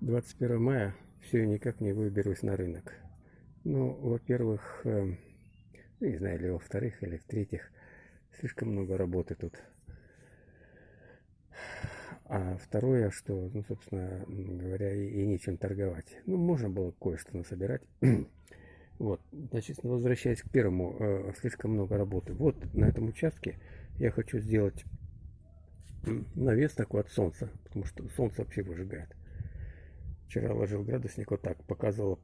21 мая все никак не выберусь на рынок. Ну, во-первых, э, не знаю, или во-вторых, или в-третьих, слишком много работы тут. А второе, что, ну, собственно говоря, и, и нечем торговать. Ну, можно было кое-что насобирать. вот, значит, возвращаясь к первому, э, слишком много работы. Вот на этом участке я хочу сделать навес такой от солнца, потому что солнце вообще выжигает. Вчера ложил градусник вот так, показывал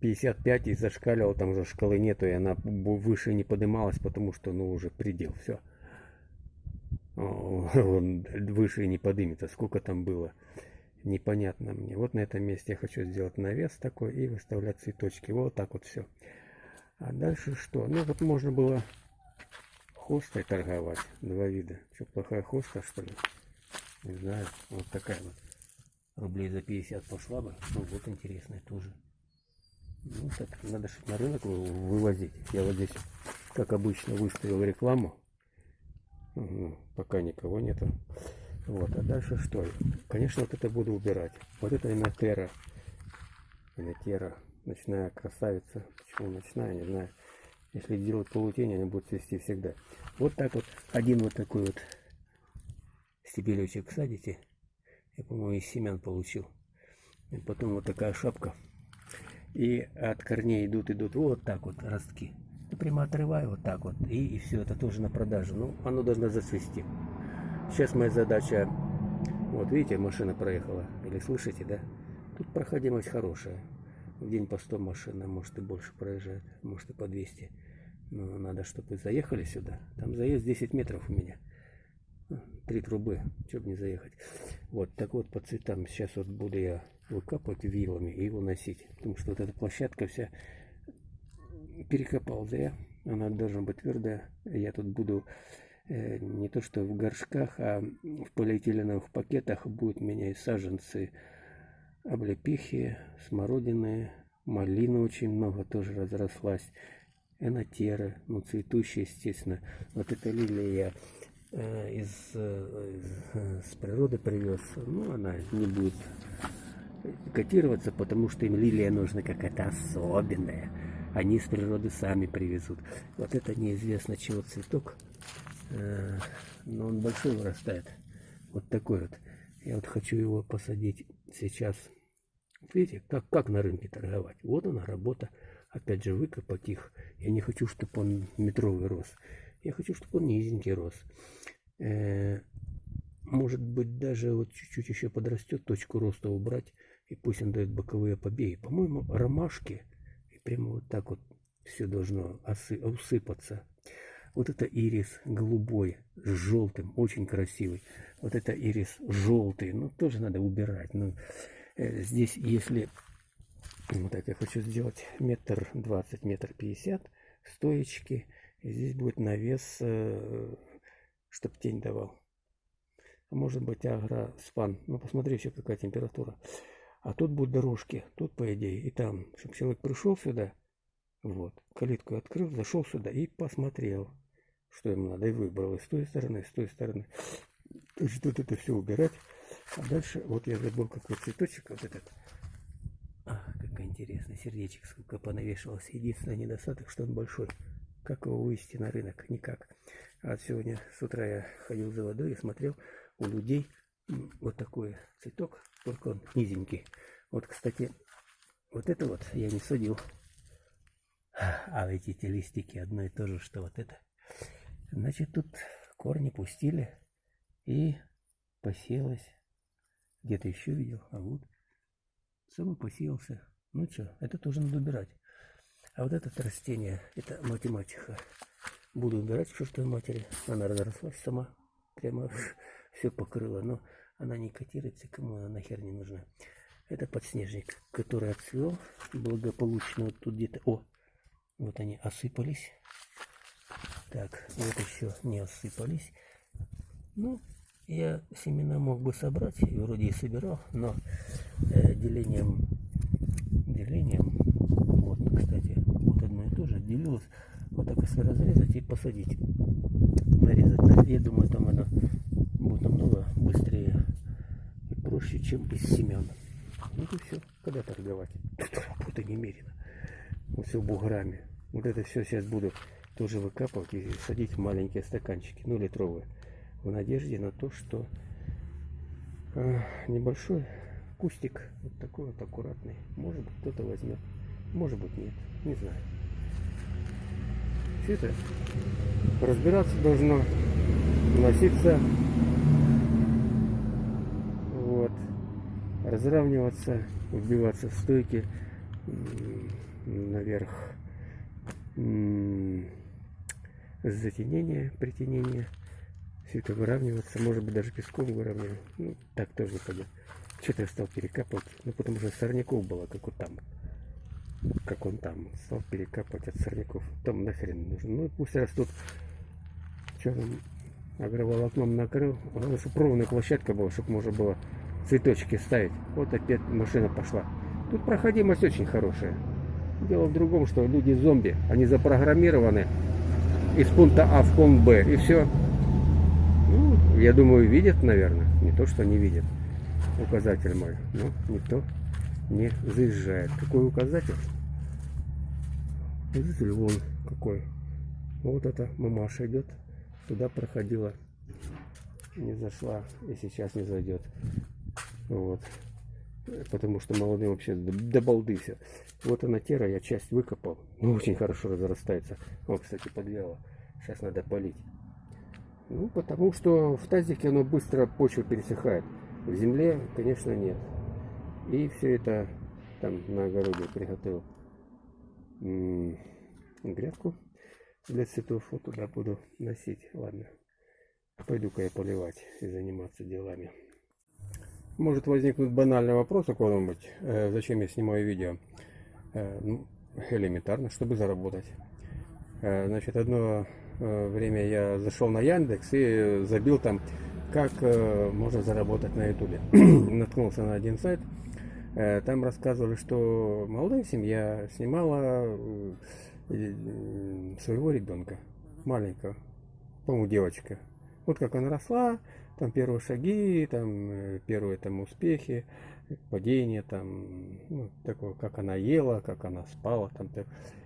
55 и зашкаливал, там уже шкалы нету, и она выше не поднималась, потому что, ну, уже предел, все. Он выше не подымется, сколько там было, непонятно мне. Вот на этом месте я хочу сделать навес такой и выставлять цветочки, вот так вот все. А дальше что? Ну, вот можно было хостой торговать, два вида. Что, плохая хоста, что ли? Не знаю, вот такая вот рублей за 50 пошла бы. Ну вот интересная тоже. Ну так, надо что на рынок вывозить. Я вот здесь, как обычно, выставил рекламу. Угу, пока никого нету. Вот, а дальше что? Конечно, вот это буду убирать. Вот это инотера. Инотера. Ночная красавица. Почему ночная, не знаю. Если делать полутень, они будут цвести всегда. Вот так вот. Один вот такой вот стебелечек садите. Я, по-моему, из семян получил. И потом вот такая шапка. И от корней идут, идут вот так вот ростки. Прямо отрываю вот так вот. И, и все, это тоже на продажу. Ну, оно должно зацвести. Сейчас моя задача... Вот видите, машина проехала. Или слышите, да? Тут проходимость хорошая. В день по 100 машин, а может и больше проезжает. Может и по 200. Но надо, чтобы заехали сюда. Там заезд 10 метров у меня три трубы, чтобы не заехать. Вот, так вот по цветам сейчас вот буду я выкапывать вилами и уносить. Потому что вот эта площадка вся перекопал зря. Она должна быть твердая. Я тут буду э, не то что в горшках, а в полиэтиленовых пакетах будут у меня и саженцы облепихи, смородины, малины очень много тоже разрослась, энотера, ну цветущая, естественно. Вот эта лилия я Э, из, э, с природы привез, ну, она не будет котироваться, потому что им лилия нужна какая-то особенная. Они с природы сами привезут. Вот это неизвестно чего цветок, э, но он большой вырастает. Вот такой вот. Я вот хочу его посадить сейчас. Видите, как, как на рынке торговать. Вот она работа. Опять же, выкопать их. Я не хочу, чтобы он метровый рос. Я хочу, чтобы он низенький рос. Э, может быть, даже вот чуть-чуть еще подрастет, точку роста убрать, и пусть он дает боковые побеги. По-моему, ромашки, и прямо вот так вот все должно усыпаться. Вот это ирис голубой с желтым, очень красивый. Вот это ирис желтый, ну тоже надо убирать. Но ну, э, здесь, если вот так я хочу сделать метр двадцать, метр пятьдесят стоечки, здесь будет навес э, чтобы тень давал. А может быть агроспан. Ну, посмотри еще какая температура. А тут будут дорожки. Тут, по идее, и там. Чтобы человек пришел сюда, вот, калитку открыл, зашел сюда и посмотрел, что ему надо. И выбрал и с той стороны, и с той стороны. То есть тут это все убирать. А дальше, вот я забыл какой цветочек, вот этот. Ах, какой интересный сердечек, сколько понавешивался. Единственный недостаток, что он большой. Как его вывести на рынок? Никак. А сегодня с утра я ходил за водой и смотрел у людей вот такой цветок, только он низенький. Вот, кстати, вот это вот я не садил. А эти эти листики одно и то же, что вот это. Значит, тут корни пустили и посеялось. Где-то еще видел, а вот сам посеялся. Ну что, это тоже надо убирать. А вот это растение, это математика. Буду убирать чертовой матери. Она разрослась сама. Прямо все покрыла. Но она не котируется, кому она нахер не нужна. Это подснежник, который отцвел благополучно. Вот тут где-то... О, вот они осыпались. Так, вот еще не осыпались. Ну, я семена мог бы собрать, и вроде и собирал, но э, делением, делением, вот, кстати, тоже отделилось. Вот так если разрезать и посадить. Нарезать. Я думаю, там оно будет намного быстрее и проще, чем из семян. Ну и все, когда торговать? Тут работы немерено. Вот все буграми. Вот это все сейчас буду тоже выкапывать и садить в маленькие стаканчики, ну литровые. В надежде на то, что э, небольшой кустик, вот такой вот аккуратный, может быть кто-то возьмет, может быть нет, не знаю. Это разбираться должно, носиться, вот, разравниваться, убиваться в стойке наверх затенение, притенение. Все это выравниваться, может быть даже песком выравнивать. Ну, так тоже не пойдет. Что-то я стал перекапывать, ну потому что сорняков было, как вот там. Как он там. Стал перекапывать от сорняков. Там нахрен нужен. Ну пусть растут. Что там агроволокном накрыл. Главное, чтобы ровная площадка была, чтобы можно было цветочки ставить. Вот опять машина пошла. Тут проходимость очень хорошая. Дело в другом, что люди зомби, они запрограммированы из пункта А в пункт Б, и все. Ну, я думаю, видят, наверное. Не то, что не видят. Указатель мой. Но никто не заезжает. Какой указатель? Видите, вон какой. Вот эта мамаша идет. Туда проходила. Не зашла. И сейчас не зайдет. Вот потому что молодым вообще до. Вот она тера, я часть выкопал. Ну, очень хорошо разрастается. Вот, кстати, подвяло. Сейчас надо полить. Ну, потому что в тазике оно быстро почва пересыхает. В земле, конечно, нет. И все это там на огороде приготовил грядку для цветов. Вот туда буду носить. Ладно. Пойду-ка я поливать и заниматься делами. Может возникнуть банальный вопрос у кого-нибудь, э, зачем я снимаю видео. Э, ну, элементарно, чтобы заработать. Э, значит, одно э, время я зашел на Яндекс и забил там, как э, можно заработать на Ютубе. Наткнулся на один сайт. Э, там рассказывали, что молодая семья снимала э, э своего ребенка, маленького, по-моему, девочка. Вот как она росла, там первые шаги, там первые там успехи, падение, там, ну, такое, как она ела, как она спала, там,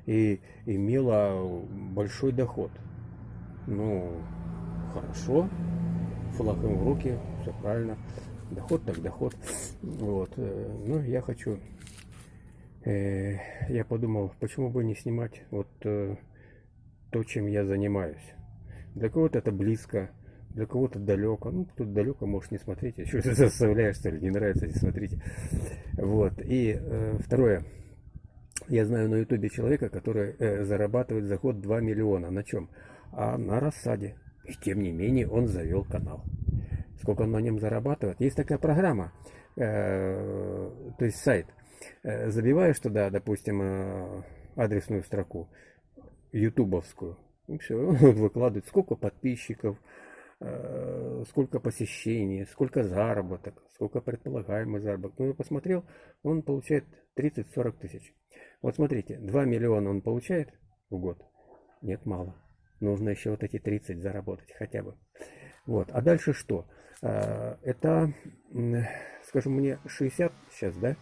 и имела большой доход. Ну, хорошо, флаг в руки, все правильно, доход так доход. Вот, э, ну, я хочу, э, я подумал, почему бы не снимать вот э, то, чем я занимаюсь. Для кого-то это близко, для кого-то далеко. Ну, тут далеко можешь не смотреть. Еще это заставляешь, что ли, не нравится, не смотрите. Вот. И э, второе. Я знаю на ютубе человека, который э, зарабатывает за год 2 миллиона. На чем? А на рассаде. И тем не менее он завел канал. Сколько он на нем зарабатывает? Есть такая программа, э, то есть сайт. Э, забиваешь туда, допустим, э, адресную строку, ютубовскую. И все, выкладывает, сколько подписчиков, Э, сколько посещений, сколько заработок, сколько предполагаемый заработок. Ну, я посмотрел, он получает 30-40 тысяч. Вот смотрите, 2 миллиона он получает в год? Нет, мало. Нужно еще вот эти 30 заработать хотя бы. Вот. А дальше что? Э, это, скажем, мне 60 сейчас, да,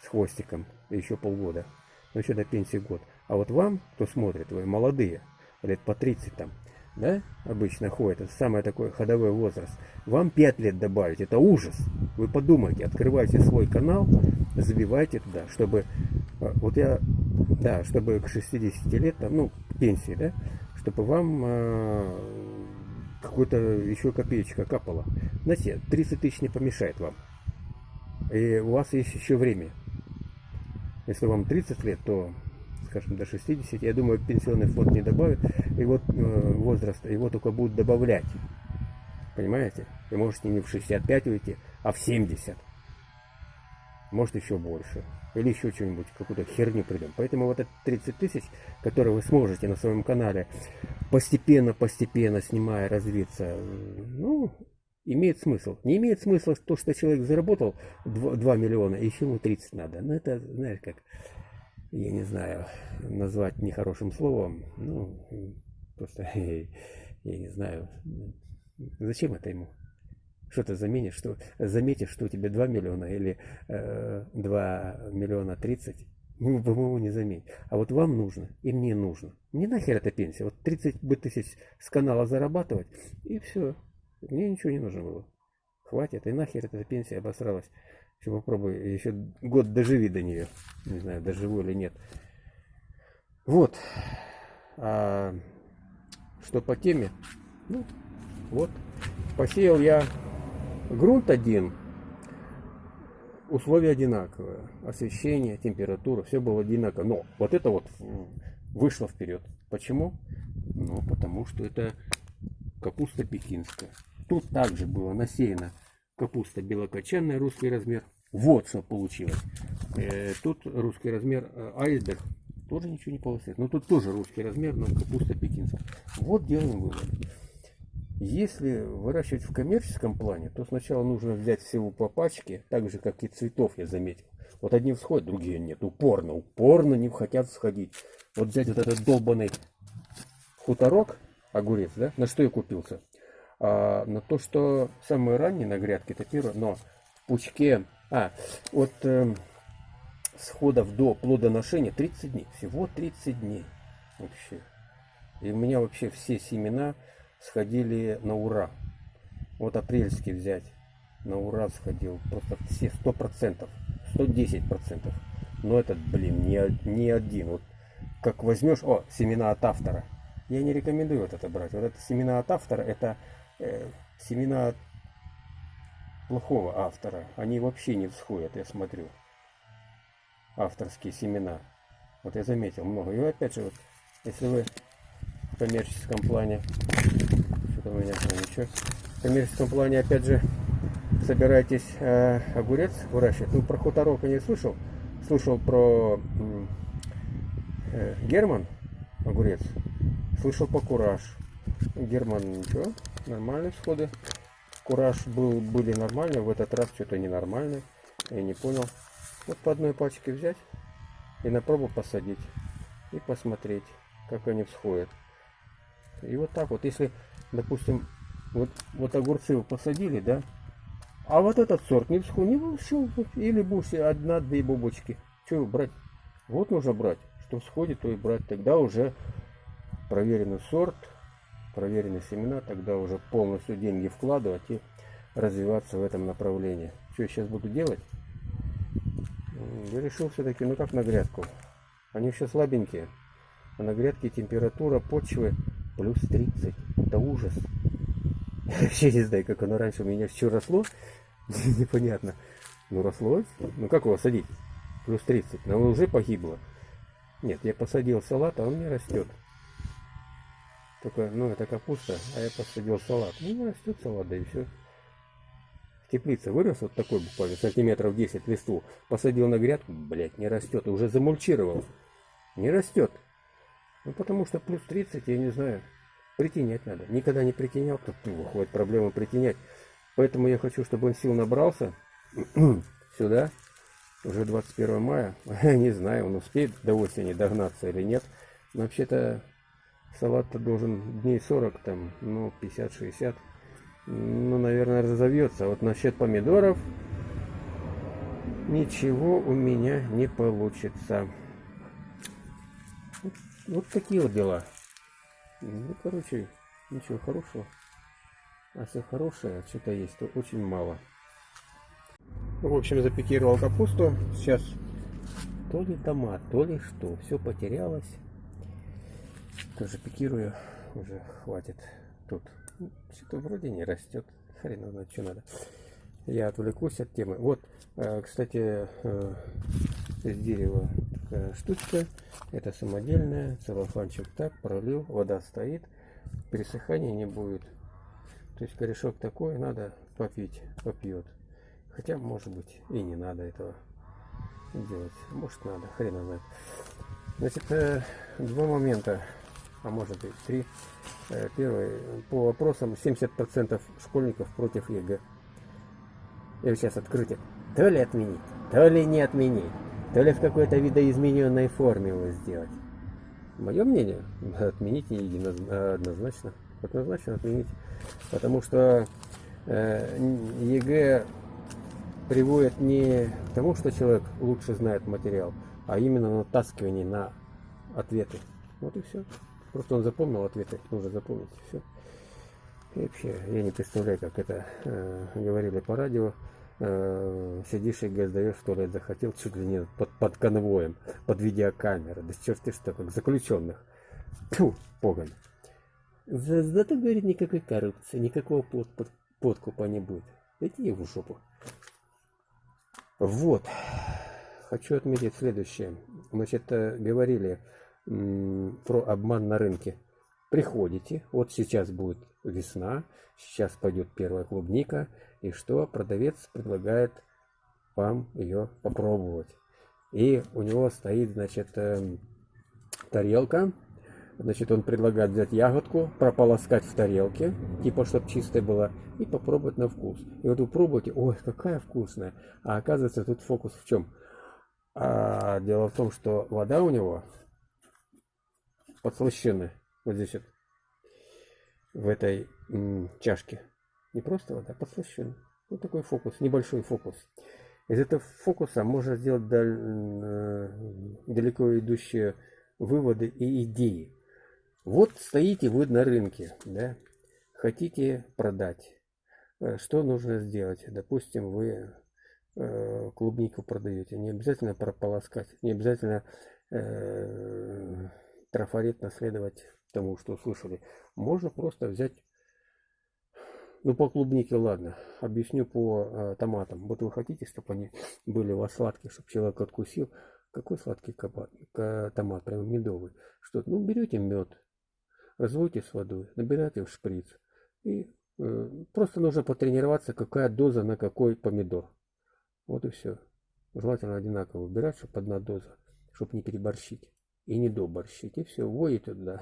с хвостиком, еще полгода. Ну, еще до пенсии год. А вот вам, кто смотрит, вы молодые, лет по 30 там, да, обычно ходит, это самый такой ходовой возраст, вам 5 лет добавить, это ужас. Вы подумайте, открывайте свой канал, забивайте туда, чтобы, э, вот я, да, чтобы к 60 лет, там, ну, пенсии, да, чтобы вам э, какой-то еще копеечка капала. Знаете, 30 тысяч не помешает вам. И у вас есть еще время. Если вам 30 лет, то скажем, до 60, я думаю, пенсионный фонд не добавит его э, возраста, его только будут добавлять. Понимаете? Вы можете не в 65 уйти, а в 70. Может еще больше. Или еще что-нибудь, какую-то херню придем. Поэтому вот это 30 тысяч, которые вы сможете на своем канале постепенно-постепенно снимая, развиться, ну, имеет смысл. Не имеет смысла то, что человек заработал 2, 2 миллиона, и еще ему 30 надо. Ну, это, знаешь, как я не знаю, назвать нехорошим словом, ну, просто, я не знаю, зачем это ему? Что ты заменишь, что, заметишь, что у тебя 2 миллиона или э, 2 миллиона 30? Ну, по-моему, не заметить. А вот вам нужно, и мне нужно. Мне нахер эта пенсия. Вот 30 бы тысяч с канала зарабатывать, и все. Мне ничего не нужно было. Хватит, и нахер эта пенсия обосралась. Еще попробуй, еще год доживи до нее. Не знаю, доживу или нет. Вот. А что по теме? Ну, вот. Посеял я грунт один. Условия одинаковые. Освещение, температура, все было одинаково. Но вот это вот вышло вперед. Почему? Ну, потому что это капуста пекинская. Тут также было насеяно капуста белокочанная, русский размер. Вот что получилось. Э, тут русский размер э, айсберг. Тоже ничего не получилось. Но тут тоже русский размер, но капуста пекинская. Вот делаем вывод. Если выращивать в коммерческом плане, то сначала нужно взять всего по пачке, так же как и цветов я заметил. Вот одни всходят, другие нет. Упорно, упорно не хотят сходить. Вот взять вот этот долбанный хуторок, огурец, да, на что я купился? А, на то, что самые ранние на грядке, это первое, но в пучке, а, от э, сходов до плодоношения 30 дней, всего 30 дней вообще. И у меня вообще все семена сходили на ура. Вот апрельский взять, на ура сходил, просто все 100%, 110%. Но этот, блин, не, не один. Вот как возьмешь, о, семена от автора. Я не рекомендую вот это брать. Вот это семена от автора, это э, семена плохого автора. Они вообще не всходят, я смотрю. Авторские семена. Вот я заметил много. И опять же, вот, если вы в коммерческом плане, у меня ничего, коммерческом плане, опять же, собираетесь э, огурец выращивать. Ну, про хуторок я не слышал. Слышал про э, Герман огурец. Слышал по кураж. Герман ничего, нормальные всходы. Кураж был, были нормальные, в этот раз что-то ненормальное. Я не понял. Вот по одной пачке взять и на пробу посадить. И посмотреть, как они всходят. И вот так вот, если, допустим, вот, вот огурцы вы посадили, да, а вот этот сорт не всходит, не вообще, или будешь одна-две бубочки. Что брать? Вот нужно брать. Что всходит, то и брать. Тогда уже проверенный сорт, проверенные семена, тогда уже полностью деньги вкладывать и развиваться в этом направлении. Что я сейчас буду делать? Я решил все-таки, ну как на грядку. Они еще слабенькие. А на грядке температура почвы плюс 30. Это ужас. Я вообще не знаю, как оно раньше у меня все росло. Непонятно. Ну росло. Ну как его садить? Плюс 30. Но уже погибло. Нет, я посадил салат, а он не растет. Только, ну, это капуста, а я посадил салат. Ну, не растет салат, да и все. В теплице вырос вот такой буквально сантиметров 10 листву. Посадил на грядку, блядь, не растет. И уже замульчировал. Не растет. Ну, потому что плюс 30, я не знаю. Притенять надо. Никогда не притенял. Тут выходит проблема притенять. Поэтому я хочу, чтобы он сил набрался. Сюда. Уже 21 мая. не знаю, он успеет до осени догнаться или нет. Вообще-то салат должен дней 40, там, ну, 50-60. Ну, наверное, разовьется. А вот насчет помидоров ничего у меня не получится. Вот, такие вот дела. Ну, короче, ничего хорошего. А все хорошее, что-то есть, то очень мало. В общем, запикировал капусту. Сейчас то ли томат, то ли что. Все потерялось. Тоже пикирую, уже хватит тут. Что-то вроде не растет. Хрен знает, что надо. Я отвлекусь от темы. Вот, э, кстати, э, из дерева такая штучка. Это самодельная. Целлофанчик так, пролил. Вода стоит. Пересыхания не будет. То есть корешок такой, надо попить, попьет. Хотя, может быть, и не надо этого делать. Может, надо, хрен знает. Значит, э, два момента а может быть три. Э, первый, по вопросам 70% школьников против ЕГЭ. Я сейчас открытие. То ли отменить, то ли не отменить, то ли в какой-то видоизмененной форме его сделать. Мое мнение, отменить однозначно. Однозначно отменить. Потому что э, ЕГЭ приводит не к тому, что человек лучше знает материал, а именно натаскивание на ответы. Вот и все. Просто он запомнил ответы, нужно запомнить все. И вообще, я не представляю, как это э, говорили по радио. Э, сидишь и сдаешь, в туалет захотел, чуть ли не под, под конвоем, под видеокамерой. Да черт ты что, как заключенных. Фу, погон. Зато, говорит, никакой коррупции, никакого под, под, подкупа не будет. Иди в жопу. Вот. Хочу отметить следующее. Значит, э, говорили про обман на рынке. Приходите, вот сейчас будет весна, сейчас пойдет первая клубника, и что продавец предлагает вам ее попробовать. И у него стоит, значит, эм, тарелка, значит, он предлагает взять ягодку, прополоскать в тарелке, типа, чтобы чистая была, и попробовать на вкус. И вот вы пробуете, ой, какая вкусная. А оказывается, тут фокус в чем? А, дело в том, что вода у него подслащенная. Вот здесь вот в этой чашке. Не просто вода, а подслащенная. Вот такой фокус, небольшой фокус. Из этого фокуса можно сделать даль, э, далеко идущие выводы и идеи. Вот стоите вы на рынке, да, хотите продать. Э, что нужно сделать? Допустим, вы э, клубнику продаете. Не обязательно прополоскать, не обязательно трафарет наследовать тому, что услышали. Можно просто взять, ну по клубнике, ладно, объясню по э, томатам. Вот вы хотите, чтобы они были у вас сладкие, чтобы человек откусил. Какой сладкий кабат, томат, прям медовый. Что, ну берете мед, разводите с водой, набираете в шприц. И э, просто нужно потренироваться, какая доза на какой помидор. Вот и все. Желательно одинаково выбирать, чтобы одна доза, чтобы не переборщить и не доборщить. И все, вводите туда.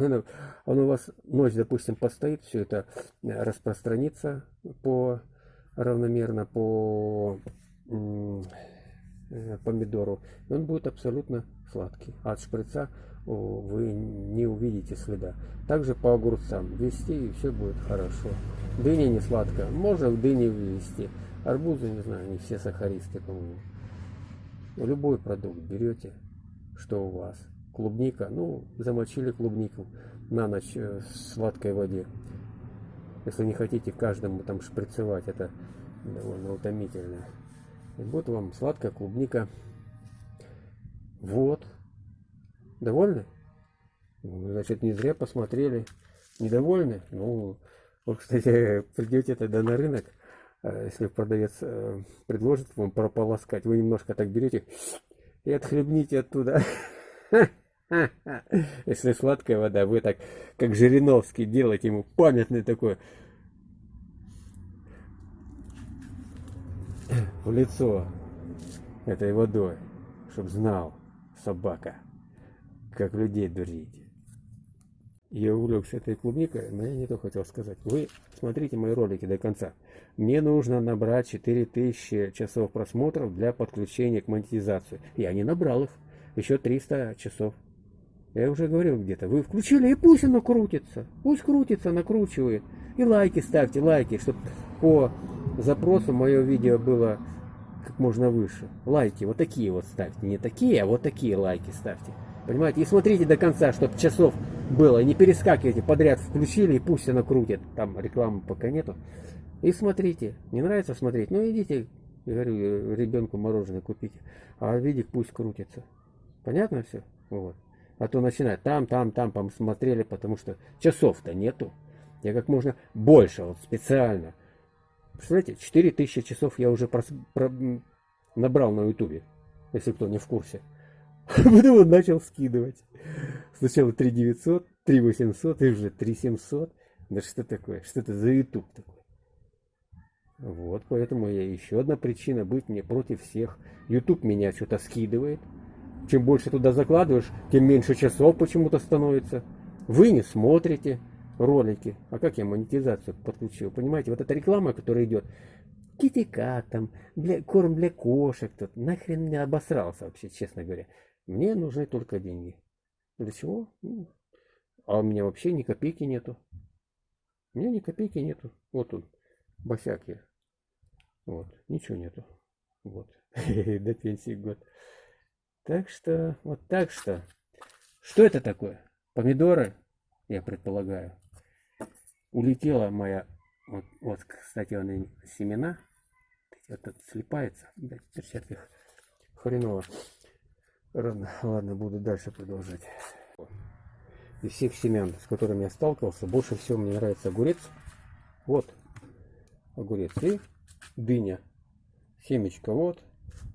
Он у вас ночь, допустим, постоит, все это э, распространится по равномерно по э, помидору. И он будет абсолютно сладкий. От шприца вы не увидите следа. Также по огурцам ввести и все будет хорошо. Дыня не сладкая. Можно в дыне ввести. Арбузы, не знаю, не все сахаристы, по-моему. Любой продукт берете, что у вас клубника, ну, замочили клубнику на ночь э, в сладкой воде. Если не хотите каждому там шприцевать, это довольно утомительно. И будет вам сладкая клубника. Вот. Довольны? Значит, не зря посмотрели. Недовольны? Ну, вот, кстати, придете тогда на рынок, э, если продавец э, предложит вам прополоскать, вы немножко так берете и отхлебните оттуда. Если сладкая вода, вы так, как Жириновский, делаете ему памятный такой в лицо этой водой, чтоб знал собака, как людей дурить. Я увлекся этой клубникой, но я не то хотел сказать. Вы смотрите мои ролики до конца. Мне нужно набрать 4000 часов просмотров для подключения к монетизации. Я не набрал их. Еще 300 часов. Я уже говорил где-то. Вы включили, и пусть оно крутится. Пусть крутится, накручивает. И лайки ставьте, лайки, чтобы по запросу мое видео было как можно выше. Лайки вот такие вот ставьте. Не такие, а вот такие лайки ставьте. Понимаете? И смотрите до конца, чтобы часов было. Не перескакивайте подряд. Включили, и пусть оно крутит. Там рекламы пока нету. И смотрите. Не нравится смотреть? Ну идите, говорю, ребенку мороженое купите. А видик пусть крутится. Понятно все? Вот. А то начинает там, там, там посмотрели, потому что часов-то нету. Я как можно больше, вот специально. Представляете, 4000 часов я уже прос, про, набрал на ютубе, если кто не в курсе. Потом он начал скидывать. Сначала 3900, 3800 и уже 3700. Да что такое? Что это за ютуб такой? Вот, поэтому я еще одна причина быть мне против всех. YouTube меня что-то скидывает. Чем больше туда закладываешь, тем меньше часов почему-то становится. Вы не смотрите ролики. А как я монетизацию подключил? Понимаете, вот эта реклама, которая идет, китикат там, для, корм для кошек, тут, нахрен мне обосрался вообще, честно говоря. Мне нужны только деньги. Для чего? Ну, а у меня вообще ни копейки нету. У меня ни копейки нету. Вот он. босяк я. Вот, ничего нету. Вот, до пенсии год. Так что, вот так что. Что это такое? Помидоры, я предполагаю. Улетела моя, вот, вот кстати, он семена. Вот тут слипается, да, перчатках хреново. Ладно, ладно, буду дальше продолжать. Из всех семян, с которыми я сталкивался, больше всего мне нравится огурец. Вот, огурец и дыня. Семечко вот,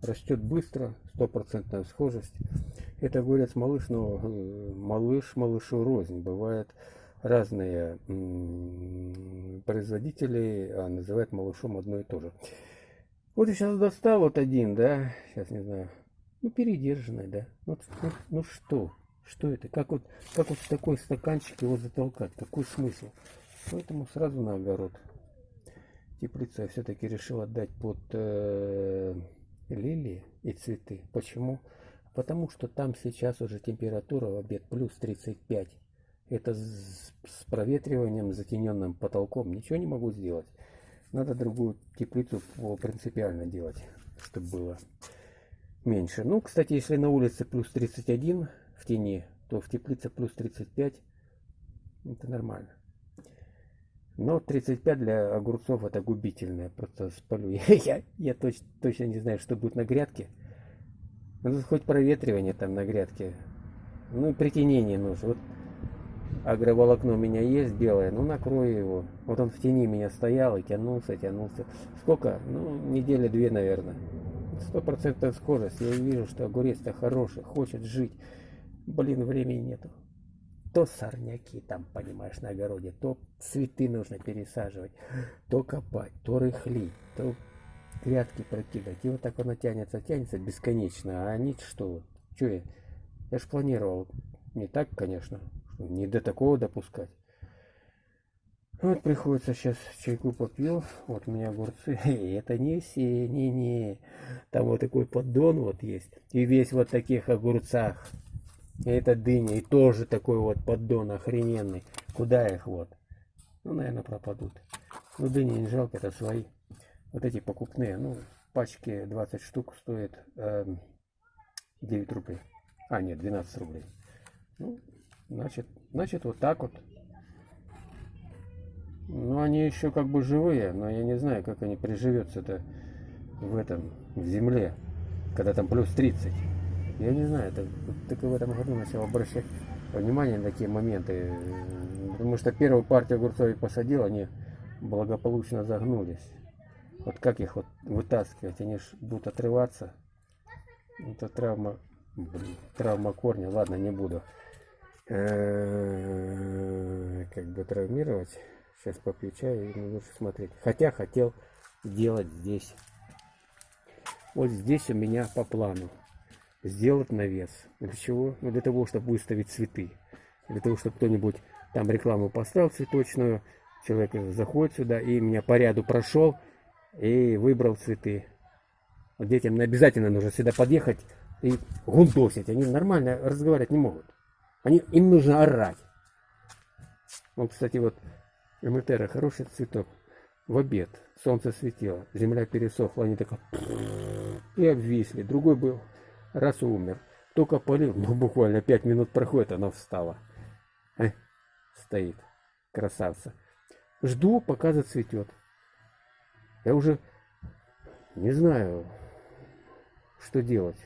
растет быстро, стопроцентная схожесть. Это огурец малыш, но э, малыш малышу рознь. Бывает разные производители а называют малышом одно и то же. Вот я сейчас достал вот один, да, сейчас не знаю, ну передержанный, да. Вот, ну, ну что, что это? Как вот, как вот в такой стаканчик его затолкать? Какой смысл? Поэтому сразу на огород. Теплицу я все-таки решил отдать под э, лилии и цветы. Почему? Потому что там сейчас уже температура в обед плюс 35. Это с, проветриванием, затененным потолком. Ничего не могу сделать. Надо другую теплицу принципиально делать, чтобы было меньше. Ну, кстати, если на улице плюс 31 в тени, то в теплице плюс 35. Это нормально. Но 35 для огурцов это губительное. Просто спалю. Я, я точ, точно не знаю, что будет на грядке. Ну, хоть проветривание там на грядке. Ну, притенение нужно. Вот агроволокно у меня есть белое, ну накрою его. Вот он в тени меня стоял и тянулся, тянулся. Сколько? Ну, недели две, наверное. Сто процентов схожесть. Я вижу, что огурец-то хороший, хочет жить. Блин, времени нету. То сорняки там, понимаешь, на огороде, то цветы нужно пересаживать, то копать, то рыхлить, то грядки прокидывать. И вот так оно тянется, тянется бесконечно. А они что? Что я? Я ж планировал. Не так, конечно. Не до такого допускать. Вот приходится сейчас чайку попил. Вот у меня огурцы. Это не все, не-не. Там вот такой поддон вот есть. И весь вот таких огурцах. И это дыня. И тоже такой вот поддон охрененный. Куда их вот? Ну, наверное, пропадут. Ну, дыни не жалко, это свои. Вот эти покупные. Ну, пачки 20 штук стоят э, эм, 9 рублей. А, нет, 12 рублей. Ну, Значит, значит вот так вот. Ну, они еще как бы живые, но я не знаю, как они приживются-то в этом, в земле, когда там плюс 30. Я не знаю, это, только в этом году начал обращать внимание на такие моменты. Потому что первую партию огурцов я посадил, они благополучно загнулись. Вот как их вот вытаскивать? Они же будут отрываться. Это травма, блин, травма корня. Ладно, не буду. Э, как бы травмировать. Сейчас попью чай и лучше смотреть. Хотя хотел сделать здесь. Вот здесь у меня по плану сделать навес. Для чего? Ну, для того, чтобы выставить цветы. Для того, чтобы кто-нибудь там рекламу поставил цветочную. Человек заходит сюда и меня по ряду прошел и выбрал цветы. Вот детям обязательно нужно сюда подъехать и гундосить. Они нормально разговаривать не могут. Они, им нужно орать. Вот, кстати, вот Эмультера хороший цветок. В обед солнце светило, земля пересохла, они так и обвисли. Другой был, раз умер. Только полил, ну буквально пять минут проходит, она встала. Э, стоит, красавца. Жду, пока зацветет. Я уже не знаю, что делать.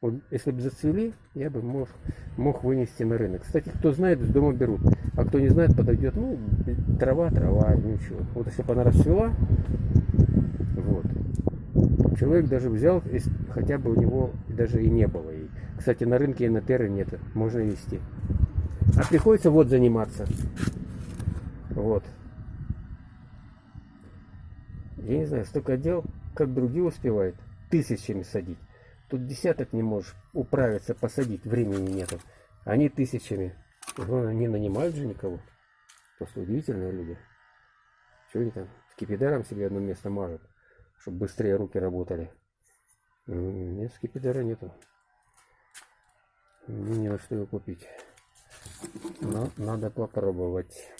Вот если бы зацвели, я бы мог, мог вынести на рынок. Кстати, кто знает, с дома берут. А кто не знает, подойдет, ну, трава, трава, ничего. Вот если бы она расцвела, вот, человек даже взял, хотя бы у него даже и не было. И, кстати, на рынке и на терре нет, можно вести. А приходится вот заниматься. Вот. Я не знаю, столько дел, как другие успевают, тысячами садить. Тут десяток не можешь управиться, посадить, времени нету. Они тысячами. Ну, не нанимают же никого. Просто удивительные люди. Что они там скипидаром себе одно место мажут, чтобы быстрее руки работали. Нет, скипидара нету. Мне не на что его купить. Но надо попробовать.